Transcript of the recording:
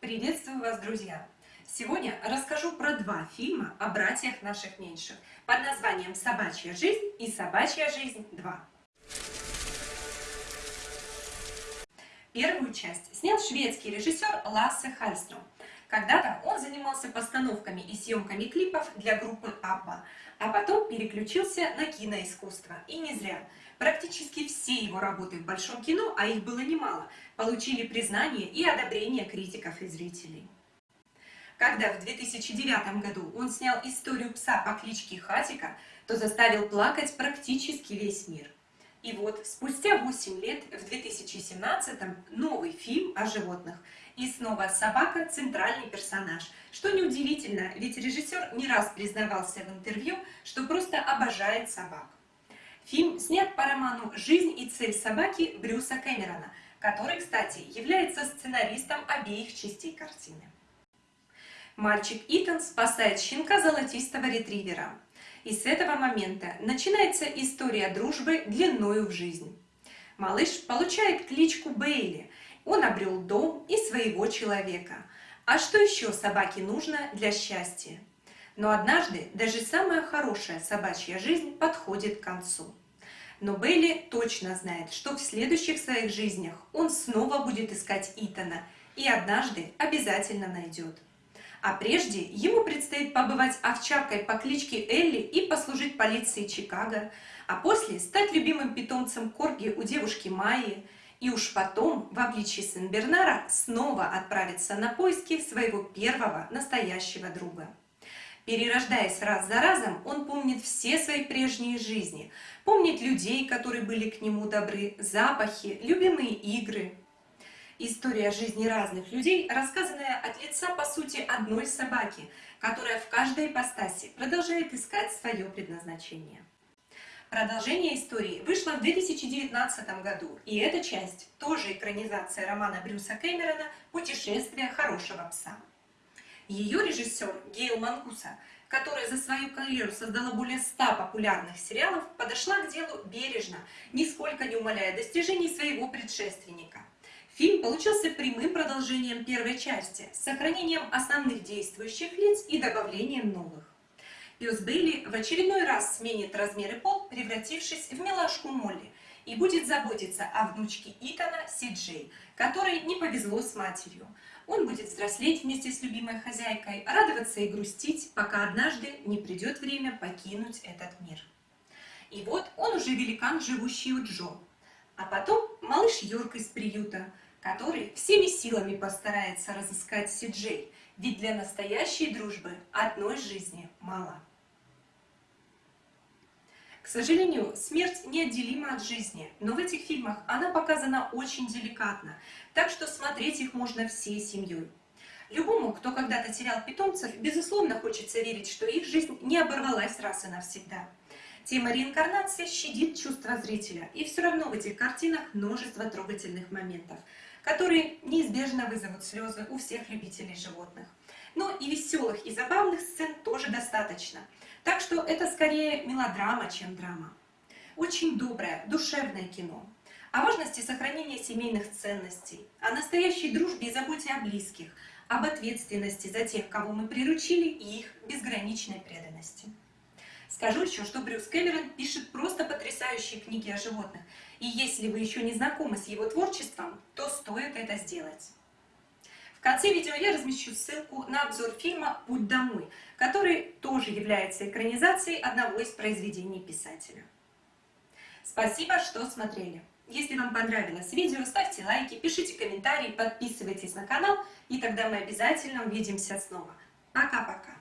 Приветствую вас, друзья! Сегодня расскажу про два фильма о братьях наших меньших под названием «Собачья жизнь» и «Собачья жизнь 2». Первую часть снял шведский режиссер Лассе Хальстром. Когда-то он занимался постановками и съемками клипов для группы Абба, а потом переключился на киноискусство. И не зря. Практически все его работы в большом кино, а их было немало, получили признание и одобрение критиков и зрителей. Когда в 2009 году он снял историю пса по кличке Хатика, то заставил плакать практически весь мир. И вот спустя 8 лет, в 2017 новый фильм о животных. И снова собака – центральный персонаж. Что неудивительно, ведь режиссер не раз признавался в интервью, что просто обожает собак. Фильм снят по роману «Жизнь и цель собаки» Брюса Кэмерона, который, кстати, является сценаристом обеих частей картины. Мальчик Итан спасает щенка золотистого ретривера. И с этого момента начинается история дружбы длиною в жизнь. Малыш получает кличку Бейли. Он обрел дом и своего человека. А что еще собаке нужно для счастья? Но однажды даже самая хорошая собачья жизнь подходит к концу. Но Бейли точно знает, что в следующих своих жизнях он снова будет искать Итана и однажды обязательно найдет. А прежде ему предстоит побывать овчаркой по кличке Элли и послужить полиции Чикаго, а после стать любимым питомцем Корги у девушки Майи, и уж потом в обличье Сен-Бернара снова отправиться на поиски своего первого настоящего друга. Перерождаясь раз за разом, он помнит все свои прежние жизни, помнит людей, которые были к нему добры, запахи, любимые игры. История жизни разных людей, рассказанная от лица, по сути, одной собаки, которая в каждой ипостаси продолжает искать свое предназначение. Продолжение истории вышло в 2019 году, и эта часть тоже экранизация романа Брюса Кэмерона «Путешествие хорошего пса». Ее режиссер Гейл Мангуса, которая за свою карьеру создала более 100 популярных сериалов, подошла к делу бережно, нисколько не умаляя достижений своего предшественника. Фильм получился прямым продолжением первой части, с сохранением основных действующих лиц и добавлением новых. Пес Бейли в очередной раз сменит размеры пол, превратившись в милашку Молли, и будет заботиться о внучке Итана Сиджей, которой не повезло с матерью. Он будет взрослеть вместе с любимой хозяйкой, радоваться и грустить, пока однажды не придет время покинуть этот мир. И вот он уже великан, живущий у Джо. А потом малыш Йорк из приюта, который всеми силами постарается разыскать Сиджей, ведь для настоящей дружбы одной жизни мало. К сожалению, смерть неотделима от жизни, но в этих фильмах она показана очень деликатно, так что смотреть их можно всей семьей. Любому, кто когда-то терял питомцев, безусловно хочется верить, что их жизнь не оборвалась раз и навсегда. Тема реинкарнации щадит чувства зрителя, и все равно в этих картинах множество трогательных моментов, которые неизбежно вызовут слезы у всех любителей животных. Но и веселых и забавных сцен тоже достаточно – так что это скорее мелодрама, чем драма. Очень доброе, душевное кино. О важности сохранения семейных ценностей, о настоящей дружбе и заботе о близких, об ответственности за тех, кого мы приручили, и их безграничной преданности. Скажу еще, что Брюс Кэмерон пишет просто потрясающие книги о животных, и если вы еще не знакомы с его творчеством, то стоит это сделать. В конце видео я размещу ссылку на обзор фильма «Путь домой», который тоже является экранизацией одного из произведений писателя. Спасибо, что смотрели. Если вам понравилось видео, ставьте лайки, пишите комментарии, подписывайтесь на канал, и тогда мы обязательно увидимся снова. Пока-пока!